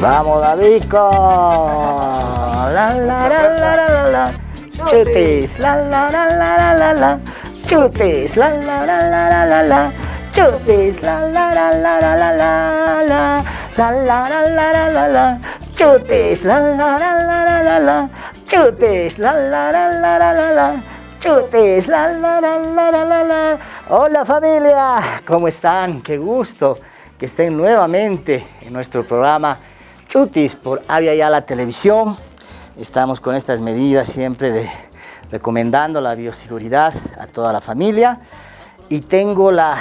Vamos, Davico. La, la, la, la, la. Chutis. La, la, la, la, la, la. Chutis. La, la, la, la, la, la. Chutis. La, la, la, la, la, la, la, la. La, la, la, la. Chutis. La, la, la, la, la, la. Chutis. La, la, la, la, la, la. Chutis. La, la, la, la, la, la. Hola familia, ¿cómo están? Qué gusto que estén nuevamente en nuestro programa Chutis por Avia Ya la Televisión. Estamos con estas medidas siempre de recomendando la bioseguridad a toda la familia. Y tengo la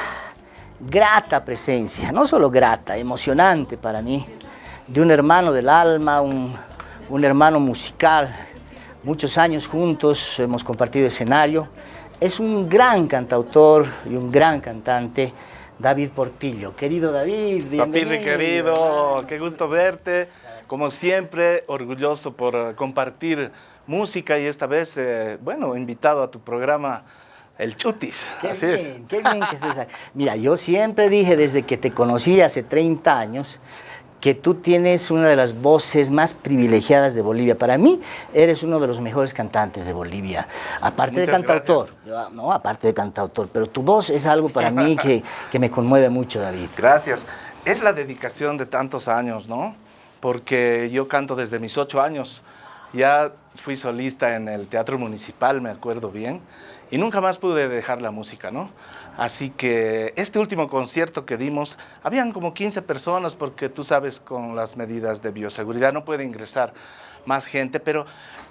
grata presencia, no solo grata, emocionante para mí, de un hermano del alma, un, un hermano musical, muchos años juntos, hemos compartido escenario, es un gran cantautor y un gran cantante, David Portillo. Querido David, bienvenido. Papi querido, qué gusto verte. Como siempre, orgulloso por compartir música y esta vez, eh, bueno, invitado a tu programa El Chutis. Qué Así bien, es. qué bien que estés aquí. Mira, yo siempre dije desde que te conocí hace 30 años que tú tienes una de las voces más privilegiadas de Bolivia. Para mí, eres uno de los mejores cantantes de Bolivia. Aparte Muchas de cantautor, gracias. no, aparte de cantautor, pero tu voz es algo para mí que, que me conmueve mucho, David. Gracias. Es la dedicación de tantos años, ¿no? Porque yo canto desde mis ocho años. Ya fui solista en el Teatro Municipal, me acuerdo bien, y nunca más pude dejar la música, ¿no? Así que este último concierto que dimos, habían como 15 personas porque tú sabes con las medidas de bioseguridad no puede ingresar más gente, pero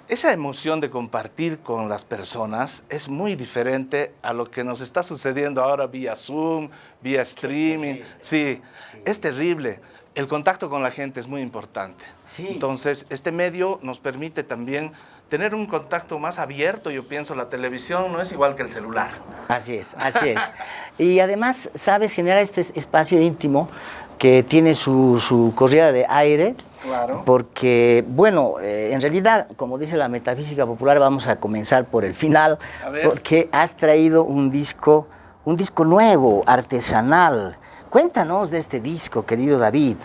esa emoción de compartir con las personas es muy diferente a lo que nos está sucediendo ahora vía Zoom, vía streaming. Sí, sí, es terrible. El contacto con la gente es muy importante. Sí. Entonces, este medio nos permite también tener un contacto más abierto, yo pienso, la televisión no es igual que el celular. Así es, así es. y además, sabes, generar este espacio íntimo que tiene su, su corrida de aire, claro. porque, bueno, eh, en realidad, como dice la metafísica popular, vamos a comenzar por el final, porque has traído un disco, un disco nuevo, artesanal. Cuéntanos de este disco, querido David.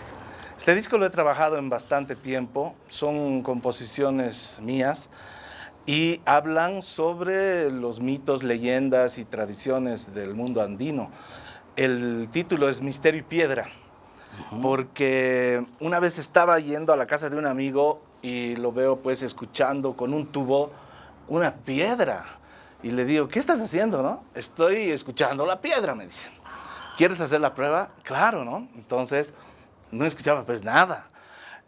Este disco lo he trabajado en bastante tiempo, son composiciones mías y hablan sobre los mitos, leyendas y tradiciones del mundo andino. El título es Misterio y Piedra, uh -huh. porque una vez estaba yendo a la casa de un amigo y lo veo pues escuchando con un tubo una piedra. Y le digo, ¿qué estás haciendo, no? Estoy escuchando la piedra, me dicen. ¿Quieres hacer la prueba? Claro, ¿no? Entonces no escuchaba pues nada.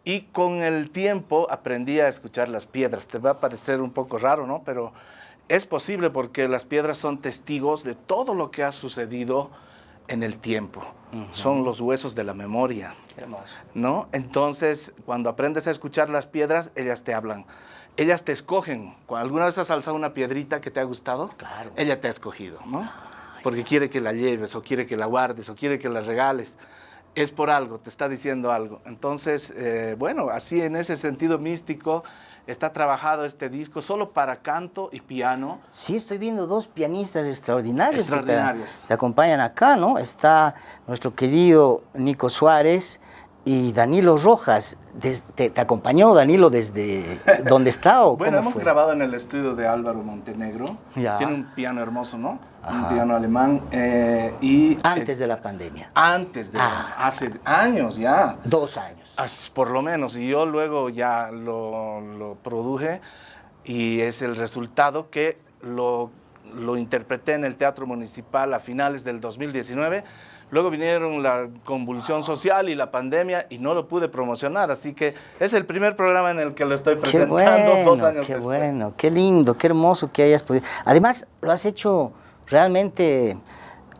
Y con el tiempo aprendí a escuchar las piedras. Te va a parecer un poco raro, ¿no? Pero es posible porque las piedras son testigos de todo lo que ha sucedido en el tiempo. Uh -huh. Son los huesos de la memoria. Hermoso. ¿No? Entonces, cuando aprendes a escuchar las piedras, ellas te hablan. Ellas te escogen. Alguna vez has alzado una piedrita que te ha gustado, claro. ella te ha escogido, ¿no? Porque quiere que la lleves, o quiere que la guardes, o quiere que la regales es por algo, te está diciendo algo. Entonces, eh, bueno, así en ese sentido místico está trabajado este disco solo para canto y piano. Sí, estoy viendo dos pianistas extraordinarios, extraordinarios. Que te, te, acompañan acá, ¿no? Está nuestro querido Nico Suárez y Danilo Rojas. Des, te, te, acompañó Danilo desde dónde está o Bueno, hemos fue? grabado en el estudio de Álvaro Montenegro. Ya. Tiene un piano hermoso, ¿no? Ajá. Un piano alemán. Eh, y, antes eh, de la pandemia. Antes de ah. hace años ya. Dos años. Por lo menos. Y yo luego ya lo, lo produje y es el resultado que lo, lo interpreté en el Teatro Municipal a finales del 2019 Luego vinieron la convulsión social y la pandemia y no lo pude promocionar, así que es el primer programa en el que lo estoy presentando qué bueno, dos años qué después. bueno, qué lindo, qué hermoso que hayas podido. Además, lo has hecho realmente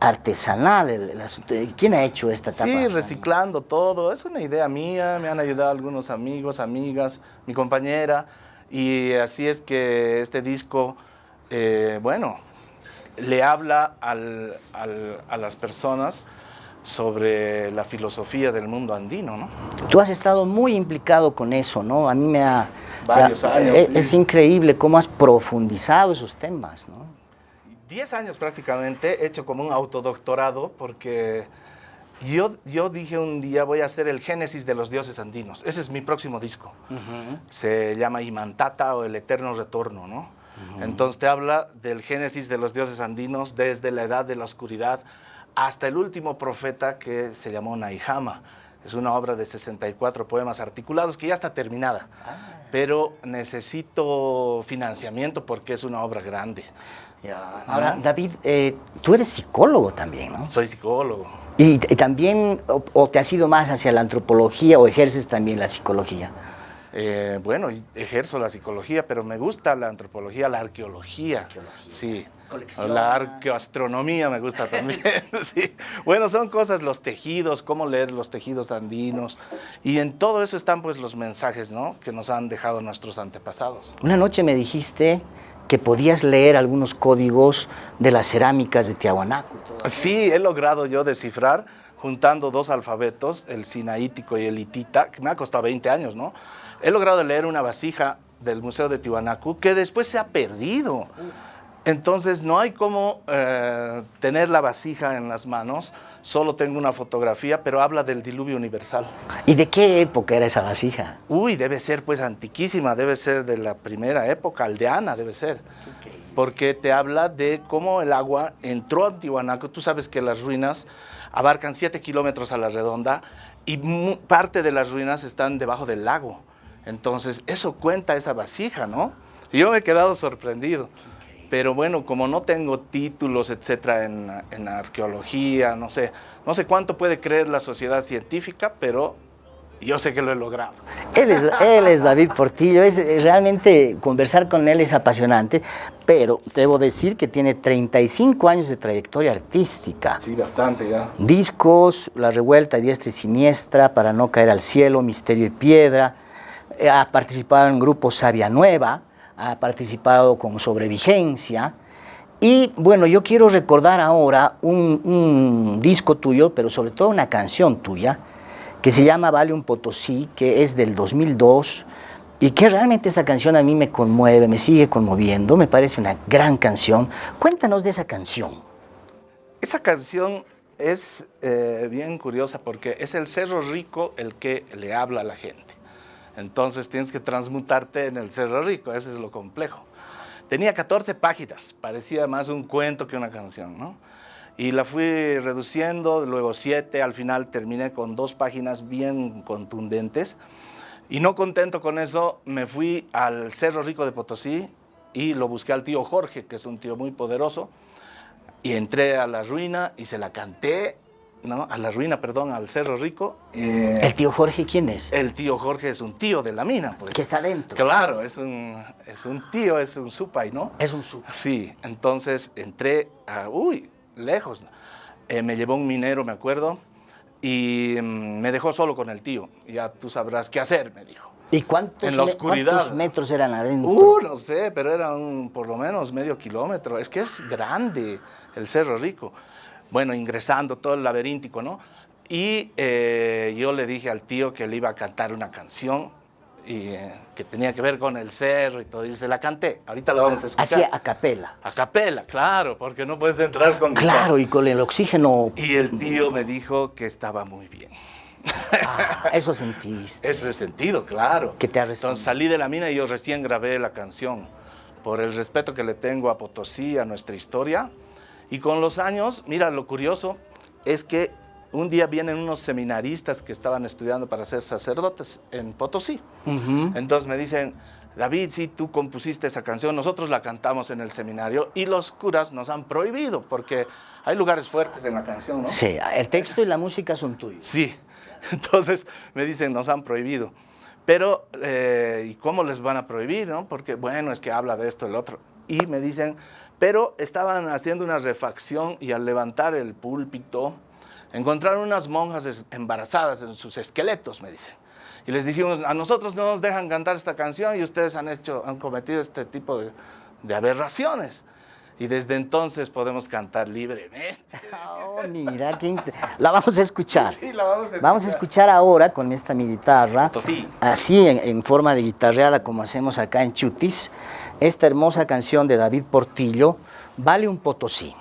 artesanal. El, el asunto. ¿Quién ha hecho esta etapa? Sí, reciclando todo. Es una idea mía, me han ayudado algunos amigos, amigas, mi compañera. Y así es que este disco, eh, bueno, le habla al, al, a las personas sobre la filosofía del mundo andino, ¿no? Tú has estado muy implicado con eso, ¿no? A mí me ha... Varios me ha, años. Es, sí. es, increíble cómo has profundizado esos temas, ¿no? Diez años prácticamente, he hecho como un autodoctorado porque Yo, yo dije un día voy a hacer el Génesis de los dioses andinos. Ese es mi próximo disco. Se llama Imantata o El Eterno Retorno, ¿no? Entonces te habla del Génesis de los dioses andinos desde la edad de la oscuridad hasta el último profeta que se llamó Naihama. Es una obra de 64 poemas articulados que ya está terminada, ah. pero necesito financiamiento porque es una obra grande. Ahora, David, eh, tú eres psicólogo también, ¿no? Soy psicólogo. ¿Y, también, o, te has ido más hacia la antropología o ejerces también la psicología? Eh, bueno, ejerzo la psicología, pero me gusta la antropología, la arqueología. arqueología. Sí. La arqueoastronomía me gusta también. sí. Bueno, son cosas, los tejidos, cómo leer los tejidos andinos. Y en todo eso están pues los mensajes, ¿no? Que nos han dejado nuestros antepasados. Una noche me dijiste que podías leer algunos códigos de las cerámicas de Tiahuanaco. Sí, he logrado yo descifrar juntando dos alfabetos, el sinaítico y el hitita, que me ha costado 20 años, ¿no? He logrado leer una vasija del Museo de Tiwanaku que después se ha perdido. Entonces no hay como eh, tener la vasija en las manos, solo tengo una fotografía, pero habla del diluvio universal. ¿Y de qué época era esa vasija? Uy, debe ser pues antiquísima, debe ser de la primera época, aldeana debe ser. Porque te habla de cómo el agua entró a Tiwanaku, tú sabes que las ruinas abarcan 7 kilómetros a la redonda y parte de las ruinas están debajo del lago. Entonces eso cuenta esa vasija, ¿no? yo me he quedado sorprendido. Pero bueno, como no tengo títulos, etcétera, en, arqueología, no sé, no sé cuánto puede creer la sociedad científica, pero yo sé que lo he logrado. Él es, él es David Portillo, es, realmente conversar con él es apasionante, pero debo decir que tiene 35 años de trayectoria artística. Sí, bastante ya. Discos, La Revuelta, Diestra y Siniestra, Para no caer al cielo, Misterio y Piedra, ha participado en grupo Sabia Nueva, ha participado con Sobrevigencia. Y bueno, yo quiero recordar ahora un, disco tuyo, pero sobre todo una canción tuya, que se llama Vale un Potosí, que es del 2002, y que realmente esta canción a mí me conmueve, me sigue conmoviendo, me parece una gran canción. Cuéntanos de esa canción. Esa canción es eh, bien curiosa porque es el Cerro Rico el que le habla a la gente. Entonces tienes que transmutarte en el Cerro Rico, eso es lo complejo. Tenía 14 páginas, parecía más un cuento que una canción, ¿no? Y la fui reduciendo, luego 7, al final terminé con dos páginas bien contundentes. Y no contento con eso, me fui al Cerro Rico de Potosí y lo busqué al tío Jorge, que es un tío muy poderoso, y entré a la ruina y se la canté ¿no? a la ruina, perdón, al Cerro Rico. Eh, ¿El tío Jorge quién es? El tío Jorge es un tío de la mina. Pues. Que está dentro. Claro, es un, es un tío, es un supay, ¿no? Es un supay. Sí, entonces entré a, uy, lejos. Eh, me llevó un minero, me acuerdo, y mm, me dejó solo con el tío. Ya tú sabrás qué hacer, me dijo. ¿Y cuántos, en la oscuridad. cuántos metros eran adentro? Uh, no sé, pero eran por lo menos medio kilómetro. Es que es grande el Cerro Rico bueno, ingresando todo el laberíntico, ¿no? Y eh, yo le dije al tío que le iba a cantar una canción y, eh, que tenía que ver con el cerro y todo, y se la canté. Ahorita la vamos a escuchar. Hacía a capela. A capela, claro, porque no puedes entrar con... Claro, y con el oxígeno... Y el tío me dijo que estaba muy bien. Ah, eso sentiste. Eso he sentido, claro. Que te ha Entonces salí de la mina y yo recién grabé la canción. Por el respeto que le tengo a Potosí, a nuestra historia, y con los años, mira, lo curioso es que un día vienen unos seminaristas que estaban estudiando para ser sacerdotes en Potosí. Entonces me dicen, David, si tú compusiste esa canción, nosotros la cantamos en el seminario y los curas nos han prohibido porque hay lugares fuertes en la canción, ¿no? Sí, el texto y la música son tuyos. Sí, entonces me dicen, nos han prohibido. Pero, eh, ¿y cómo les van a prohibir, no? Porque, bueno, es que habla de esto, el otro. Y me dicen, pero estaban haciendo una refacción y al levantar el púlpito, encontraron unas monjas embarazadas en sus esqueletos, me dicen. Y les dijimos, a nosotros no nos dejan cantar esta canción y ustedes han, hecho, han cometido este tipo de, aberraciones. Y desde entonces podemos cantar libremente. Oh, mira, la vamos a escuchar. Sí, la vamos a escuchar. Vamos a escuchar ahora con esta mi guitarra, así en, en forma de guitarreada como hacemos acá en Chutis esta hermosa canción de David Portillo, Vale un Potosí.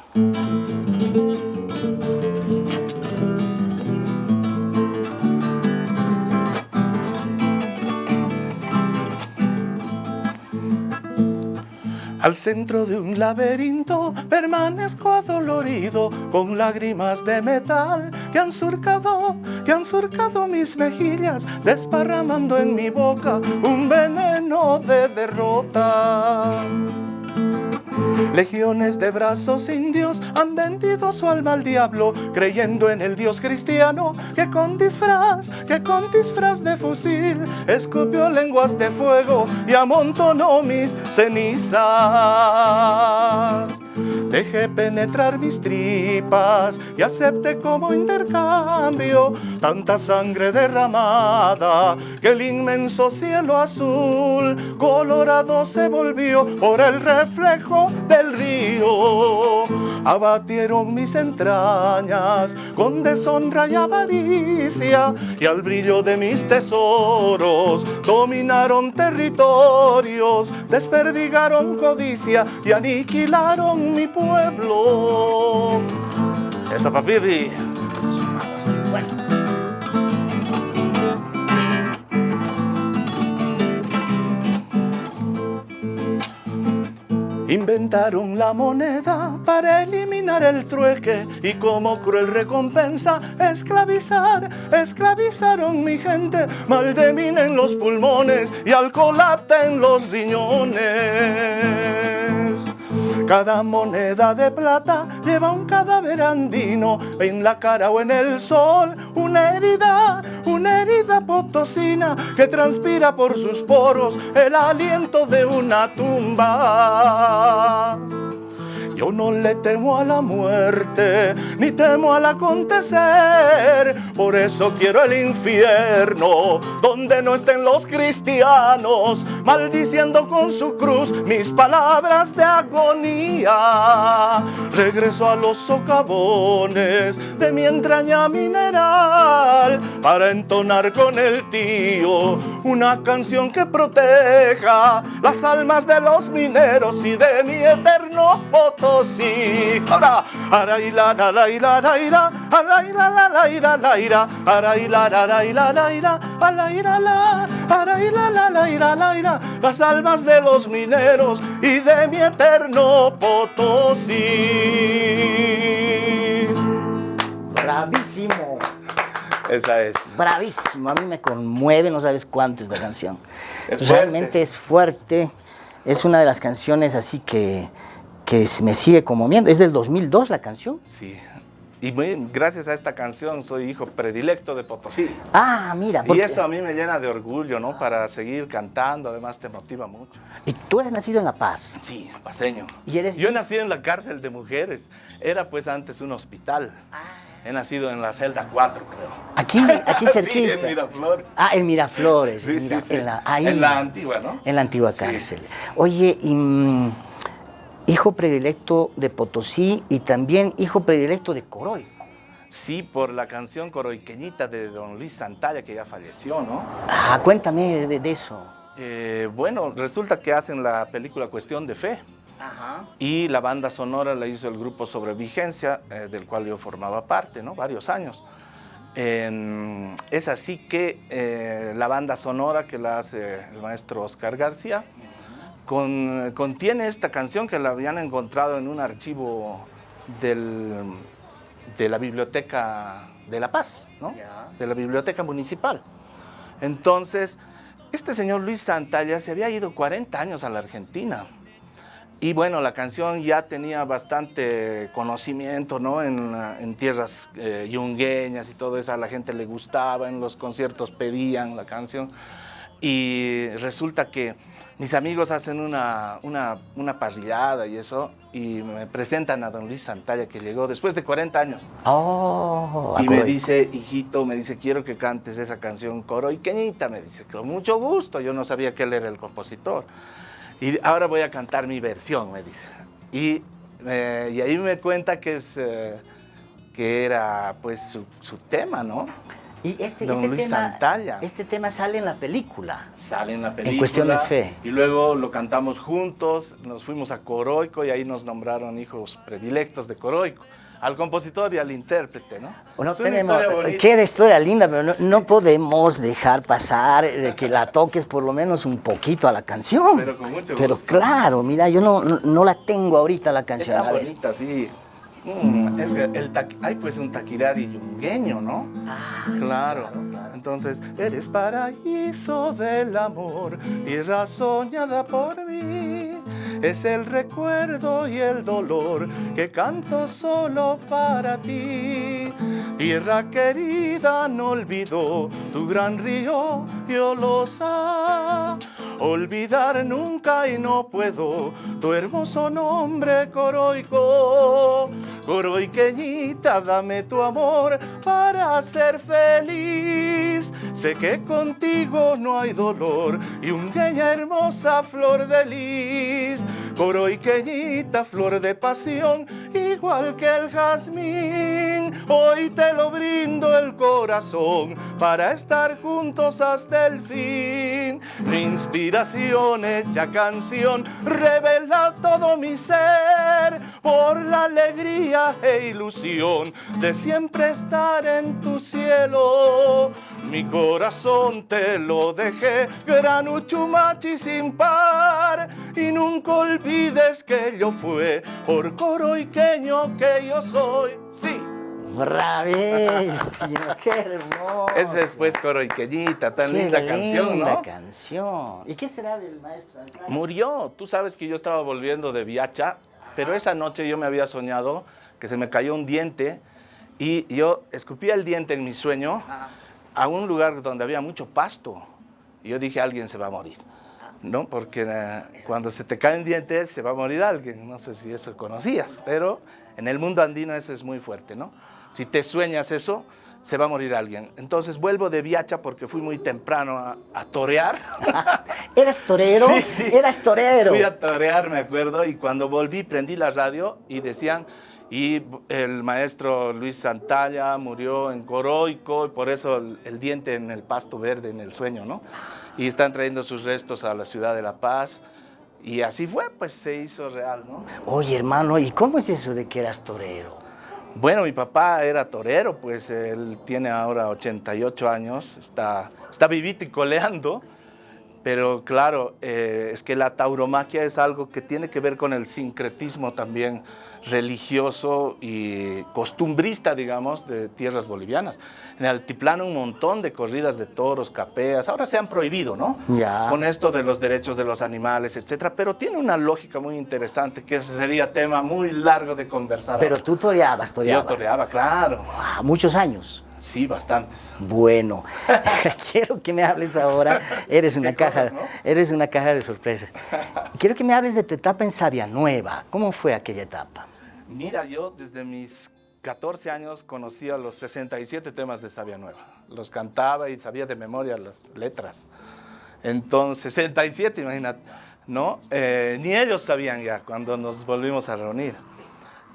Al centro de un laberinto permanezco adolorido con lágrimas de metal que han surcado, que han surcado mis mejillas, desparramando en mi boca un veneno de derrota. Legiones de brazos indios han vendido su alma al diablo, creyendo en el Dios cristiano que con disfraz, que con disfraz de fusil escupió lenguas de fuego y amontonó mis cenizas. Dejé penetrar mis tripas y acepté como intercambio tanta sangre derramada que el inmenso cielo azul colorado se volvió por el reflejo del río. Abatieron mis entrañas con deshonra y avaricia y al brillo de mis tesoros dominaron territorios, desperdigaron codicia y aniquilaron mi pueblo. Esa papirri. Inventaron la moneda para eliminar el trueque y como cruel recompensa esclavizar, esclavizaron mi gente, maldemina en los pulmones y alcoholate en los riñones. Cada moneda de plata lleva un cadáver andino en la cara o en el sol, una herida, una herida potosina que transpira por sus poros el aliento de una tumba. Yo no le temo a la muerte, ni temo al acontecer. Por eso quiero el infierno, donde no estén los cristianos, maldiciendo con su cruz mis palabras de agonía. Regreso a los socavones de mi entraña mineral, para entonar con el tío una canción que proteja las almas de los mineros y de mi eterno sí. Ahora, la la la y la la ira, ara y la la la ira la ira, la la la y la la ira, ara y la la, la la la ira la ira, las almas de los mineros y de mi eterno Potosí. Bravísimo. Esa es. Bravísimo. A mí me conmueve, no sabes cuánto esta canción. Es Realmente es fuerte. Es una de las canciones así que, que me sigue conmoviendo. Es del 2002 la canción. Sí. Y muy- gracias a esta canción soy hijo predilecto de Potosí. Ah, mira. Y porque- eso a mí me llena de orgullo, ¿no? Para seguir cantando, además te motiva mucho. Y tú eres nacido en La Paz. Sí, paseño. ¿Y eres Yo nací en la cárcel de mujeres. Era pues antes un hospital. Ah. He nacido en la celda 4, creo. Aquí, aquí Sí, cerquita. en Miraflores. Ah, en Miraflores. Sí, sí, sí. En la, ahí. En la antigua, ¿no? En la antigua Sí. cárcel. Oye, y, mm, hijo predilecto de Potosí y también hijo predilecto de Coroy. Sí, por la canción coroiqueñita de don Luis Santalla, que ya falleció, ¿no? Ah, cuéntame de, de eso. Eh, bueno, resulta que hacen la película Cuestión de Fe. Ajá. Y la banda sonora la hizo el grupo Sobre Vigencia, eh, del cual yo formaba parte, ¿no? Varios años. Es así que eh, la banda sonora que la hace el maestro Oscar García con- contiene esta canción que la habían encontrado en un archivo del- de la Biblioteca de La Paz, ¿no? De la Biblioteca Municipal. Entonces, este señor Luis Santalla se había ido 40 años a la Argentina. Y bueno, la canción ya tenía bastante conocimiento, ¿no? En, en tierras eh, yungueñas y todo eso, a la gente le gustaba, en los conciertos pedían la canción. Y resulta que mis amigos hacen una, una, una parrillada y eso, y me presentan a don Luis Santalla, que llegó después de 40 años. Oh, Y me dice, hijito, me dice, quiero que cantes esa canción coroiqueñita. Me dice, con mucho gusto. Yo no sabía que él era el compositor. Y ahora voy a cantar mi versión, me dice. Y, eh, y ahí me cuenta que, es, eh, que era pues su, su tema, ¿no? Y este, Don este Luis tema, Santalla. este tema sale en la película. Sale en la película. Cuestión de Fe. Y luego lo cantamos juntos, nos fuimos a Coroico y ahí nos nombraron hijos predilectos de Coroico. al compositor y al intérprete, ¿no? Bueno, tenemos, historia queda historia linda, pero no, no podemos dejar pasar de que la toques por lo menos un poquito a la canción. Pero con mucho Pero gusto. claro, mira, yo no, no, no la tengo ahorita la canción. Está a ver. bonita, sí. Mm, es que el hay pues un taquirari yungueño, ¿no? claro. Entonces, eres paraíso del amor, tierra soñada por mí. Es el recuerdo y el dolor que canto solo para ti. Tierra querida, no olvido tu gran río, yo lo sé. Olvidar nunca y no puedo tu hermoso nombre coroico. Coroiqueñita, dame tu amor para ser feliz. Sé que contigo no hay dolor y un hermosa flor de lis. Coroiqueñita, flor de pasión, igual que el jazmín. Hoy te lo brindo el corazón para estar juntos hasta el fin. Mi inspiración hecha canción revela todo mi ser por la alegría e ilusión de siempre estar en tu cielo. Mi corazón te lo dejé, gran uchumachi sin par, y nunca olvides que yo fue por coroiqueño que yo soy. Sí. Bravísimo, qué hermoso. Esa es pues coroiqueñita, tan Qué linda canción, linda ¿no? canción. ¿Y qué será del maestro Santiago? Murió. Tú sabes que yo estaba volviendo de Viacha, pero esa noche yo me había soñado que se me cayó un diente y yo escupía el diente en mi sueño a un lugar donde había mucho pasto. Y yo dije, alguien se va a morir. ¿No? Porque eh, cuando se te cae un diente se va a morir alguien. No sé si eso conocías, pero en el mundo andino eso es muy fuerte, ¿no? Si te sueñas eso, se va a morir alguien. Entonces vuelvo de Viacha porque fui muy temprano a, a torear. ¿Eras torero? Sí, sí. Eras torero. Fui a torear, me acuerdo, y cuando volví prendí la radio y decían, y el maestro Luis Santalla murió en Coroico, y por eso el, el diente en el pasto verde, en el sueño, ¿no? Y están trayendo sus restos a la ciudad de La Paz. Y así fue, pues se hizo real, ¿no? Oye, hermano, ¿y cómo es eso de que eras torero? Bueno, mi papá era torero, pues él tiene ahora 88 años, está, está vivito y coleando, pero claro, eh, es que la tauromaquia es algo que tiene que ver con el sincretismo también religioso y costumbrista, digamos, de tierras bolivianas. En el altiplano un montón de corridas de toros, capeas, ahora se han prohibido, ¿no? Ya. Con esto de los derechos de los animales, etcétera, pero tiene una lógica muy interesante, que ese sería tema muy largo de conversar. Pero tú toreabas, Yo toreabas. toreaba, claro. Ah, muchos años. Sí, bastantes. Bueno, quiero que me hables ahora. Eres una caja, cosas, ¿no? eres una caja de sorpresas. Quiero que me hables de tu etapa en Sabia Nueva. ¿Cómo fue aquella etapa? Mira, yo desde mis 14 años conocía los 67 temas de Sabia Nueva. Los cantaba y sabía de memoria las letras. Entonces, 67, imagínate, ¿no? Eh, ni ellos sabían ya cuando nos volvimos a reunir.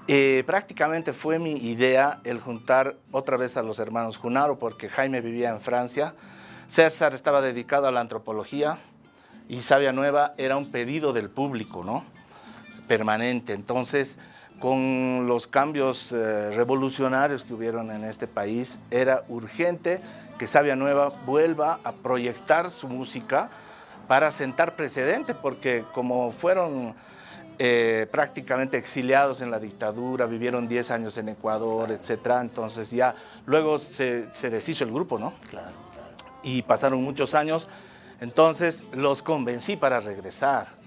Eh, prácticamente fue mi idea el juntar otra vez a los hermanos Junaro, porque Jaime vivía en Francia, César estaba dedicado a la antropología y Sabia Nueva era un pedido del público, ¿no? Permanente. Entonces, con los cambios eh, revolucionarios que hubieron en este país, era urgente que Sabia Nueva vuelva a proyectar su música para sentar precedente, porque como fueron eh, prácticamente exiliados en la dictadura, vivieron 10 años en Ecuador, etcétera, entonces ya luego se, se deshizo el grupo, ¿no? Claro. y pasaron muchos años, entonces los convencí para regresar.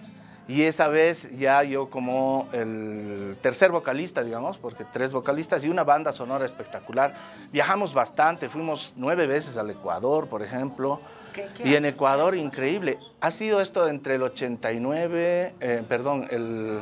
Y esa vez ya yo como el tercer vocalista, digamos, porque tres vocalistas y una banda sonora espectacular, viajamos bastante, fuimos nueve veces al Ecuador, por ejemplo, ¿Qué- qué y en Ecuador increíble. Ha sido esto entre el 89, eh, perdón, el,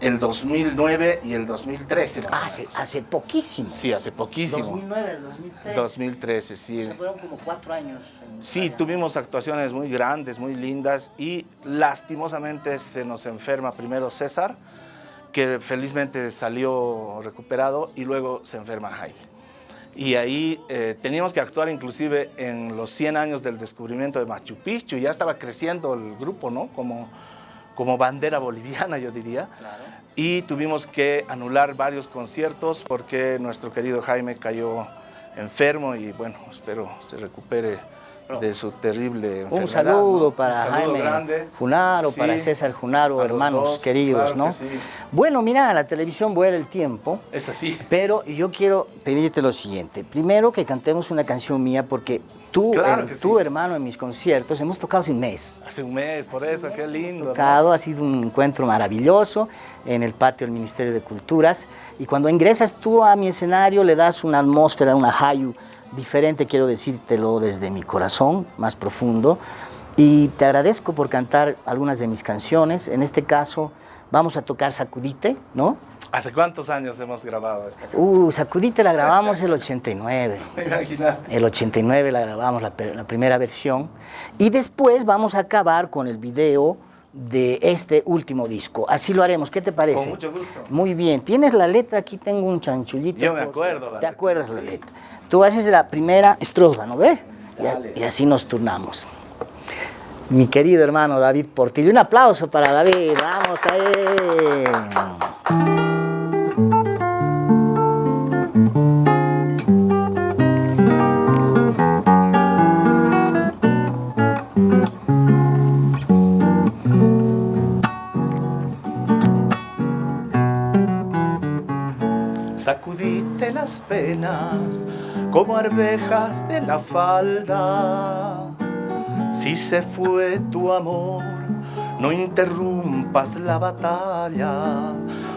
el 2009 y el 2013. más o Hace, hace poquísimo. Sí, hace poquísimo. 2009, 2003. 2013, sí. Se fueron como cuatro años. en Sí, tuvimos actuaciones muy grandes, muy lindas y lastimosamente se nos enferma primero César, que felizmente salió recuperado y luego se enferma Jaime. Y ahí eh, teníamos que actuar inclusive en los 100 años del descubrimiento de Machu Picchu, ya estaba creciendo el grupo, ¿no? Como, como bandera boliviana, yo diría. Claro. y tuvimos que anular varios conciertos porque nuestro querido Jaime cayó enfermo y bueno, espero se recupere de su terrible enfermedad. Un saludo para Un saludo Jaime grande. Junaro, Sí, para César Junaro, hermanos dos, queridos, claro ¿no? que sí. Bueno, mira, la televisión vuela el tiempo, Es así. pero yo quiero pedirte lo siguiente. Primero que cantemos una canción mía porque tú, Claro her- que sí. tú hermano, en mis conciertos hemos tocado hace un mes. Hace un mes, por eso, qué lindo. ¿no? tocado, ha sido un encuentro maravilloso en el patio del Ministerio de Culturas y cuando ingresas tú a mi escenario le das una atmósfera, una hayu diferente, quiero decírtelo desde mi corazón más profundo y te agradezco por cantar algunas de mis canciones, en este caso vamos a tocar Sacudite, ¿no? ¿Hace cuántos años hemos grabado esta canción? Uh, Sacudite la grabamos el 89. Imagínate. El 89 la grabamos, la, primera versión. Y después vamos a acabar con el video de este último disco. Así lo haremos. ¿Qué te parece? Con mucho gusto. Muy bien. ¿Tienes la letra? Aquí tengo un chanchullito. Yo me acuerdo la ¿Te acuerdas la sí. letra? Tú haces la primera estrofa, ¿no ves? Y, así nos turnamos. Mi querido hermano David Portillo. Un aplauso para David. Vamos a él. Sacudite las penas como arvejas de la falda. Si se fue tu amor, no interrumpas la batalla.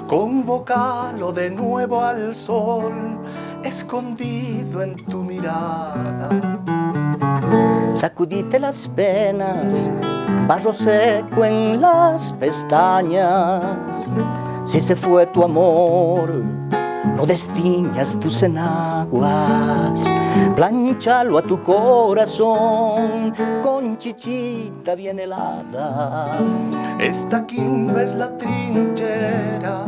Convocalo de nuevo al sol, escondido en tu mirada. Sacudite las penas, barro seco en las pestañas. Si se fue tu amor, no destiñas tus enaguas. Planchalo a tu corazón con chichita bien helada. Esta quimba es la trinchera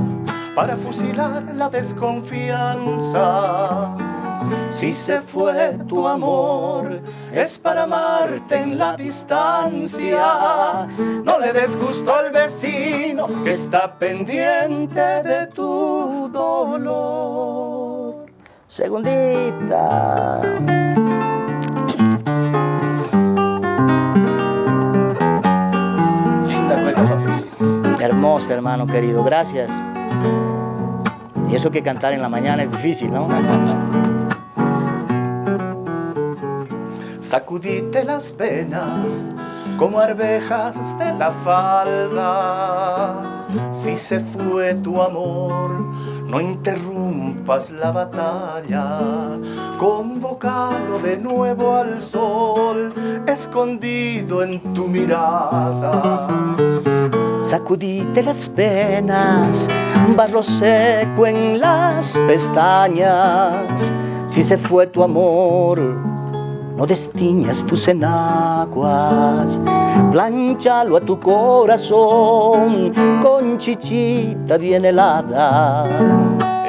para fusilar la desconfianza. Si se fue tu amor, es para amarte en la distancia. No le des gusto al vecino que está pendiente de tu dolor. Segundita. Linda. Hermosa, hermano querido, gracias. Y eso que cantar en la mañana es difícil, ¿no? Sacudite las penas como arvejas de la falda. Si se fue tu amor, no interrumpas la batalla. Convocalo de nuevo al sol, escondido en tu mirada. Sacudite las penas, barro seco en las pestañas. Si se fue tu amor, no destiñas tus enaguas. Planchalo a tu corazón con chichita bien helada.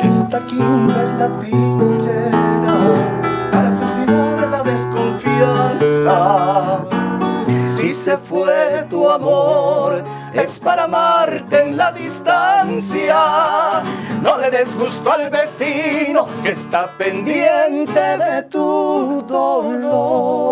Esta quimba es la trinchera para fusilar la desconfianza. Si se fue tu amor, es para amarte en la distancia. No le des gusto al vecino que está pendiente de tu dolor.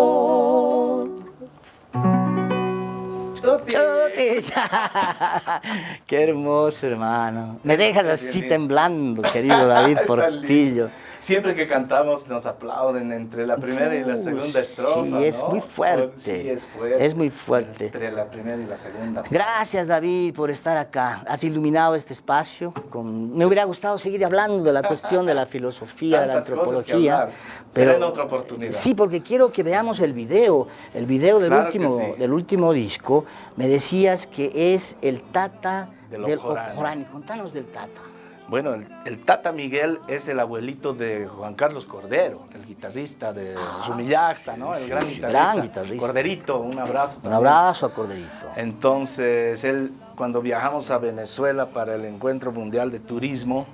Chutis. Qué hermoso, hermano. Me dejas así temblando, querido David Portillo. Siempre que cantamos nos aplauden entre la primera y la segunda estrofa. Sí, es ¿no? muy fuerte. Sí, es fuerte. Es muy fuerte. Entre la primera y la segunda. Gracias, David, por estar acá. Has iluminado este espacio. Con... Me hubiera gustado seguir hablando de la cuestión de la filosofía, de la antropología. hablar. Será en otra oportunidad. Sí, porque quiero que veamos el video. El video del, Claro último, sí. del último disco. Me decías que es el Tata Del del. Contanos del Tata. Bueno, el, el Tata Miguel es el abuelito de Juan Carlos Cordero, el guitarrista de Rumillacta, ¿no? El sí, gran guitarrista. gran guitarrista. Corderito, un abrazo. Un también. abrazo a Corderito. Entonces, él, cuando viajamos a Venezuela para el Encuentro Mundial de Turismo,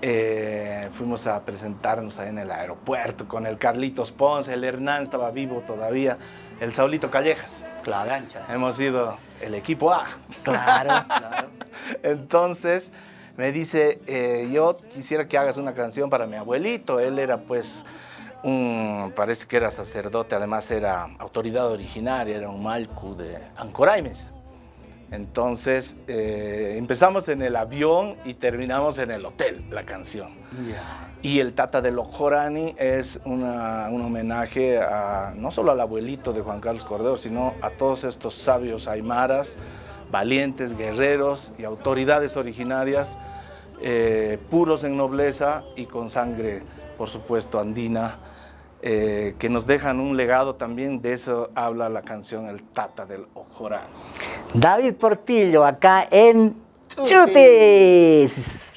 eh, fuimos a presentarnos ahí en el aeropuerto con el Carlitos Ponce, el Hernán estaba vivo todavía, el Saulito Callejas. La gancha. Hemos sido el equipo A. Claro, claro. Entonces me dice, eh, yo quisiera que hagas una canción para mi abuelito. Él era pues un, parece que era sacerdote, además era autoridad originaria, era un malcu de Ancoraimes. Entonces eh, empezamos en el avión y terminamos en el hotel la canción. Y el Tata de Lojorani es una, un homenaje a, no solo al abuelito de Juan Carlos Cordero, sino a todos estos sabios aymaras, valientes, guerreros y autoridades originarias, eh, puros en nobleza y con sangre, por supuesto, andina, eh, que nos dejan un legado también, de eso habla la canción El Tata del Ojorán. David Portillo, acá en Chutis.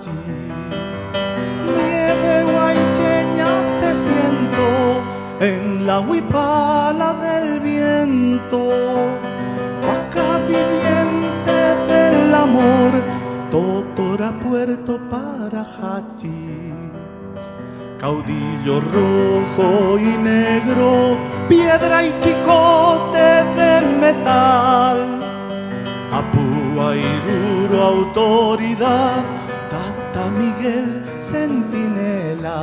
ti. Nieve guaycheña te siento en la huipala del viento. Acá viviente del amor, totora puerto para Hachi. Caudillo rojo y negro, piedra y chicote de metal. Apúa y duro autoridad, Miguel Centinela.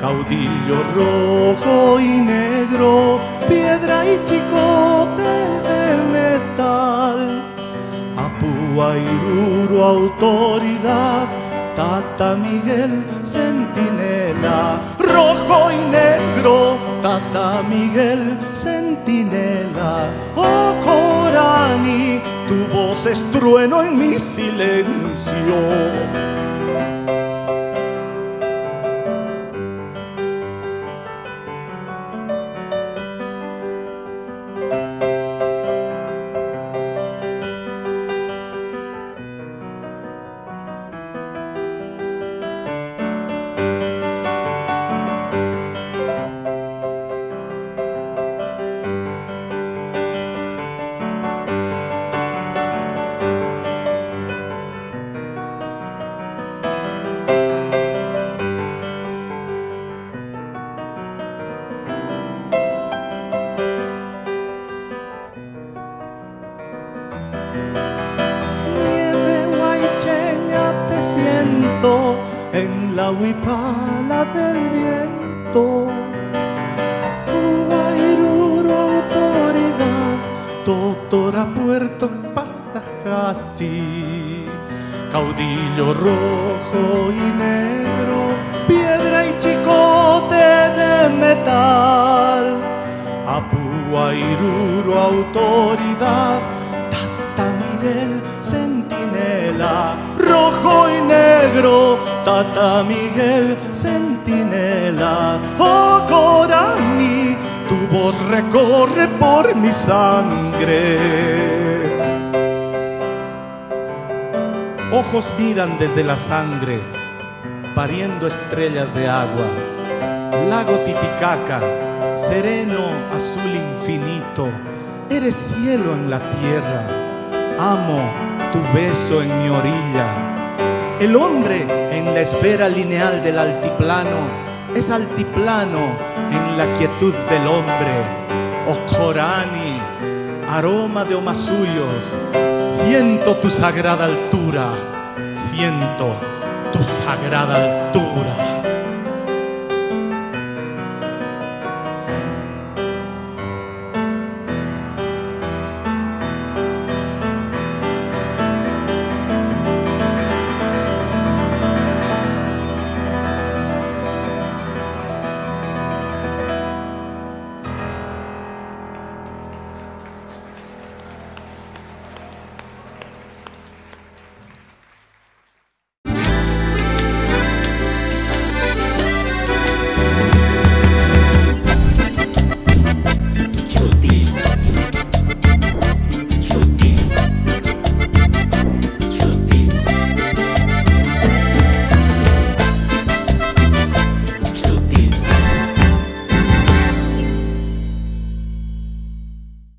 Caudillo rojo y negro, piedra y chicote de metal. Apúa, Iruro, autoridad, Tata Miguel Centinela. Rojo y negro, Tata Miguel Centinela. Oh Corani, tu voz es trueno en mi silencio. Manjatí, caudillo rojo y negro, piedra y chicote de metal, apúa iruro autoridad, tata Miguel centinela, rojo y negro, tata Miguel centinela, oh Corani, tu voz recorre por mi sangre. Desde la sangre, pariendo estrellas de agua. Lago Titicaca, sereno, azul infinito, eres cielo en la tierra. Amo tu beso en mi orilla. El hombre en la esfera lineal del altiplano es altiplano en la quietud del hombre. Oh Corani, aroma de omasuyos, siento tu sagrada altura, siento tu sagrada altura.